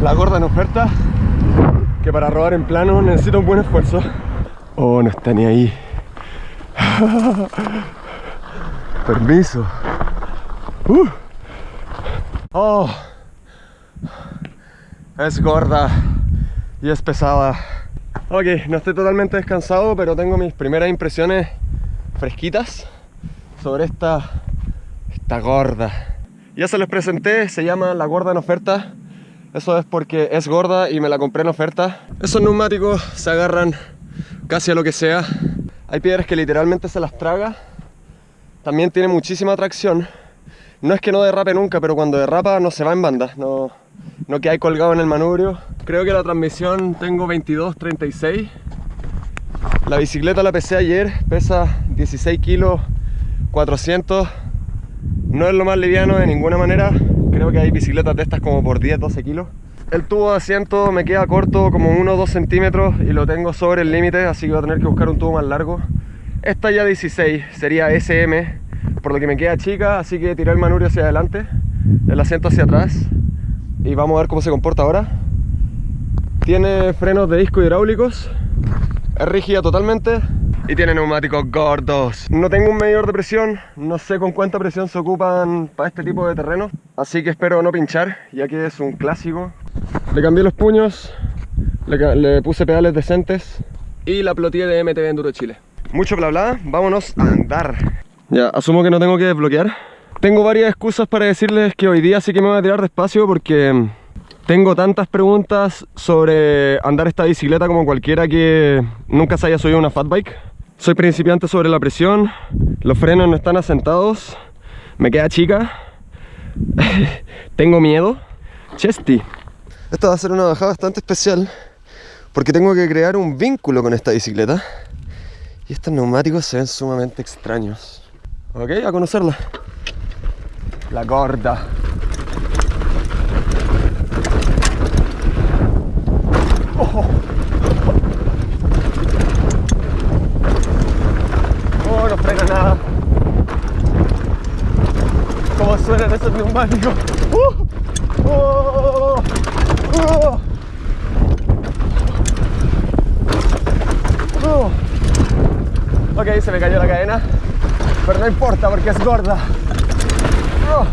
La gorda en oferta. Que para robar en plano necesita un buen esfuerzo. Oh, no está ni ahí. Permiso. Uh. Oh. Es gorda y es pesada. Ok, no estoy totalmente descansado, pero tengo mis primeras impresiones fresquitas sobre esta, esta gorda. Ya se les presenté, se llama la gorda en oferta. Eso es porque es gorda y me la compré en oferta. Esos neumáticos se agarran casi a lo que sea. Hay piedras que literalmente se las traga. También tiene muchísima tracción. No es que no derrape nunca, pero cuando derrapa no se va en banda. No, no que hay colgado en el manubrio. Creo que la transmisión tengo 22, 36. La bicicleta la pesé ayer, pesa 16 kilos 400. No es lo más liviano de ninguna manera. Creo que hay bicicletas de estas como por 10, 12 kilos. El tubo de asiento me queda corto como 1 o 2 centímetros y lo tengo sobre el límite, así que voy a tener que buscar un tubo más largo. Esta ya 16 sería SM, por lo que me queda chica, así que tiré el manubrio hacia adelante, el asiento hacia atrás y vamos a ver cómo se comporta ahora. Tiene frenos de disco hidráulicos, es rígida totalmente y tiene neumáticos gordos. No tengo un medidor de presión, no sé con cuánta presión se ocupan para este tipo de terreno, así que espero no pinchar, ya que es un clásico. Le cambié los puños, le, puse pedales decentes y la plotilla de MTB Enduro Chile. Mucho bla bla, vámonos a andar. Ya, asumo que no tengo que desbloquear. Tengo varias excusas para decirles que hoy día sí que me voy a tirar despacio porque tengo tantas preguntas sobre andar esta bicicleta como cualquiera que nunca se haya subido una fat bike. Soy principiante sobre la presión, los frenos no están asentados, me queda chica, tengo miedo. Chesty. Esta va a ser una bajada bastante especial porque tengo que crear un vínculo con esta bicicleta y estos neumáticos se ven sumamente extraños. Ok, a conocerla. La gorda. Oh, oh no frena nada. ¿Cómo suenan esos neumáticos? Uh, oh, oh, oh. Ok, se me cayó la cadena, pero no importa porque es gorda. Oh,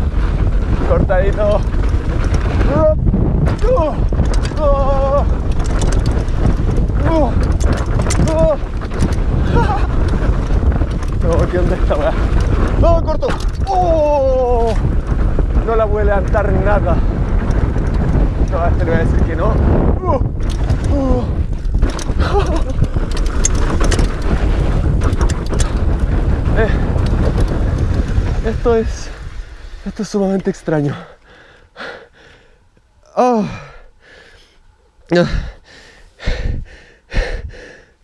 cortadito. Oh, oh. No, ¿qué onda esta weá? ¡No, corto! ¡Oh! No la puede levantar nada. No, a este le voy a decir que no. Uh, uh. Eh, esto es esto es sumamente extraño oh.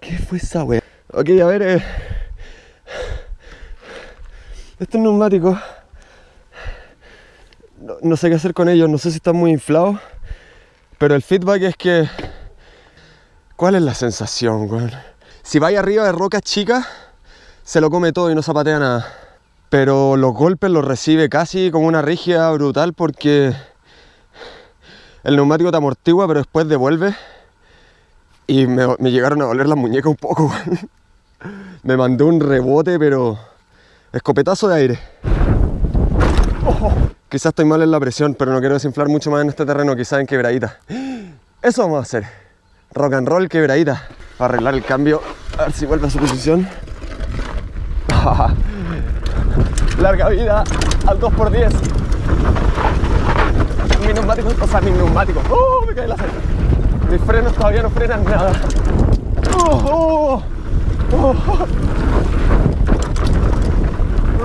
¿qué fue esa wea? ok, a ver eh. Estos neumáticos no, sé qué hacer con ellos no sé si están muy inflados pero el feedback es que ¿cuál es la sensación, weón? si vais arriba de rocas chicas se lo come todo y no zapatea nada. Pero los golpes los recibe casi con una rígida brutal porque el neumático te amortigua pero después devuelve y me, me llegaron a doler las muñecas un poco. me mandó un rebote pero escopetazo de aire. Quizás estoy mal en la presión pero no quiero desinflar mucho más en este terreno, quizás en quebradita. Eso vamos a hacer. Rock and roll quebradita. Para arreglar el cambio, a ver si vuelve a su posición. Larga vida al 2x10. Mis neumáticos, o sea, mis neumáticos. ¡Oh! Me cae la aceite. Mis frenos todavía no frenan nada. ¡Oh! ¡Oh!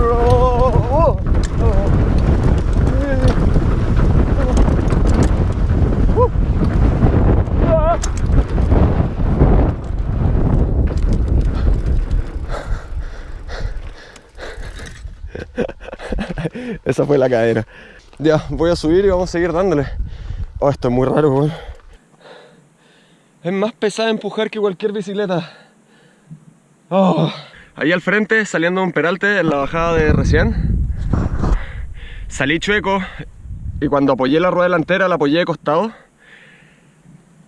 Esa fue la cadena. Ya, voy a subir y vamos a seguir dándole. Oh, esto es muy raro, güey. Es más pesada empujar que cualquier bicicleta. Oh. Ahí al frente, saliendo un peralte en la bajada de recién. Salí chueco y cuando apoyé la rueda delantera la apoyé de costado.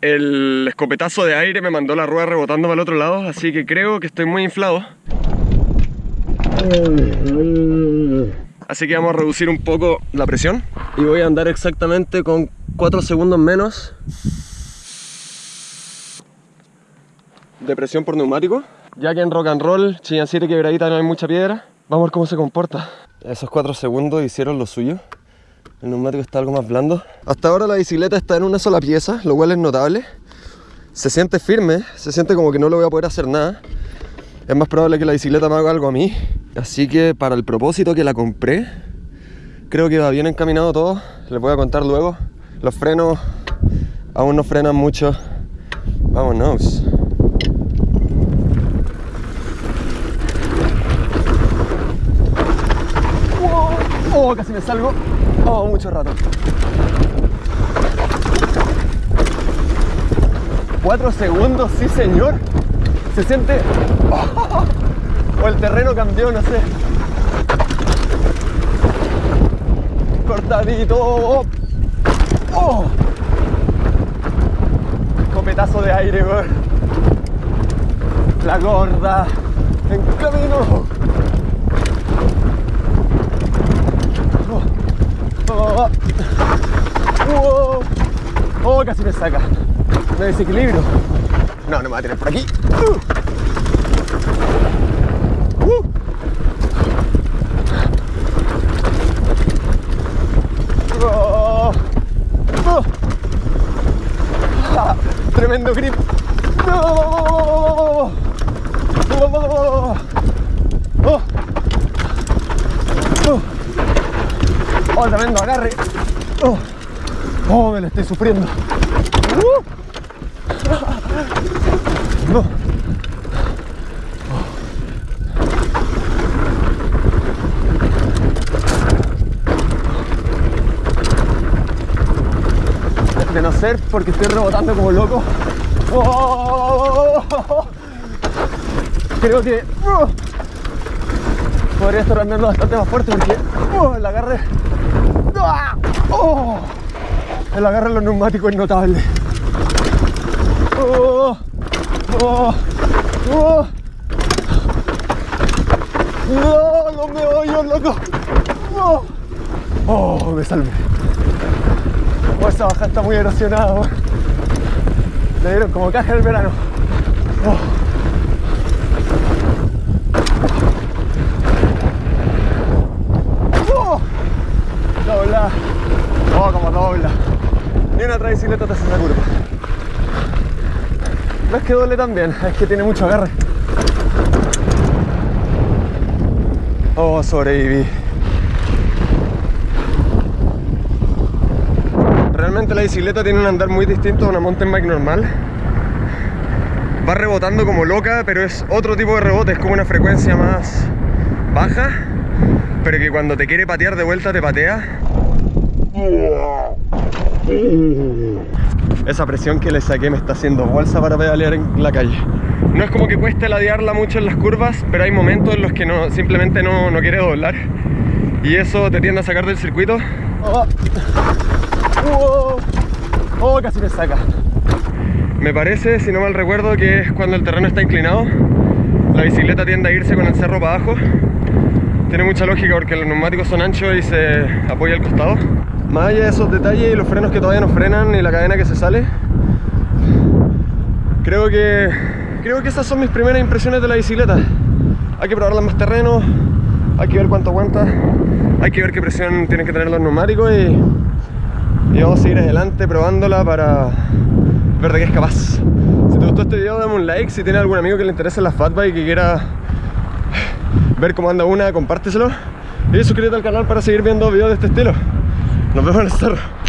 El escopetazo de aire me mandó la rueda rebotando para el otro lado, así que creo que estoy muy inflado. Así que vamos a reducir un poco la presión y voy a andar exactamente con 4 segundos menos de presión por neumático. Ya que en rock and roll, Chillán 7 quebradita no hay mucha piedra, vamos a ver cómo se comporta. Esos 4 segundos hicieron lo suyo. El neumático está algo más blando. Hasta ahora la bicicleta está en una sola pieza, lo cual es notable. Se siente firme, se siente como que no le voy a poder hacer nada. Es más probable que la bicicleta me haga algo a mí. Así que para el propósito que la compré, creo que va bien encaminado todo. Les voy a contar luego. Los frenos aún no frenan mucho. Vámonos. Oh, casi me salgo. Oh, mucho rato. Cuatro segundos, sí señor. Se siente... O el terreno cambió, no sé. Cortadito. Oh. oh. Copetazo de aire. La gorda. En camino. Oh, oh, oh, casi me saca. Me desequilibrio. No, no me va a tener por aquí. Uh. Uh. Oh. Oh. Ah, tremendo grip. Oh. Oh. Oh, tremendo agarre. Oh, oh me lo estoy sufriendo. Uh. No. De no ser porque estoy rebotando como loco. Oh. Creo que uh, podría estar andando bastante más fuerte porque uh, el agarre Oh, el agarre en los neumáticos es notable. Oh, oh, oh. No, los meollos, loco. Oh, oh me salvé. Oh, esa baja está muy erosionada. Le dieron como caja el verano. Oh. dobla. Oh, como dobla. Ni una otra bicicleta te esa curva. No es que doble también, es que tiene mucho agarre. Oh, sobreviví. Realmente la bicicleta tiene un andar muy distinto a una mountain bike normal. Va rebotando como loca, pero es otro tipo de rebote, es como una frecuencia más baja pero que cuando te quiere patear de vuelta te patea. Esa presión que le saqué me está haciendo bolsa para pedalear en la calle. No es como que cueste ladearla mucho en las curvas, pero hay momentos en los que no, simplemente no, quiere doblar. Y eso te tiende a sacar del circuito. Oh, oh casi me saca. Me parece, si no mal recuerdo, que es cuando el terreno está inclinado. La bicicleta tiende a irse con el cerro para abajo tiene mucha lógica porque los neumáticos son anchos y se apoya al costado. Más allá de esos detalles y los frenos que todavía no frenan y la cadena que se sale, creo que, creo que esas son mis primeras impresiones de la bicicleta. Hay que probarla en más terreno, hay que ver cuánto aguanta, hay que ver qué presión tienen que tener los neumáticos y, y vamos a seguir adelante probándola para ver de qué es capaz. Si te gustó este video dame un like, si tienes algún amigo que le interese la fatbike y que quiera ver cómo anda una, compárteselo y suscríbete al canal para seguir viendo videos de este estilo. Nos vemos en el cerro.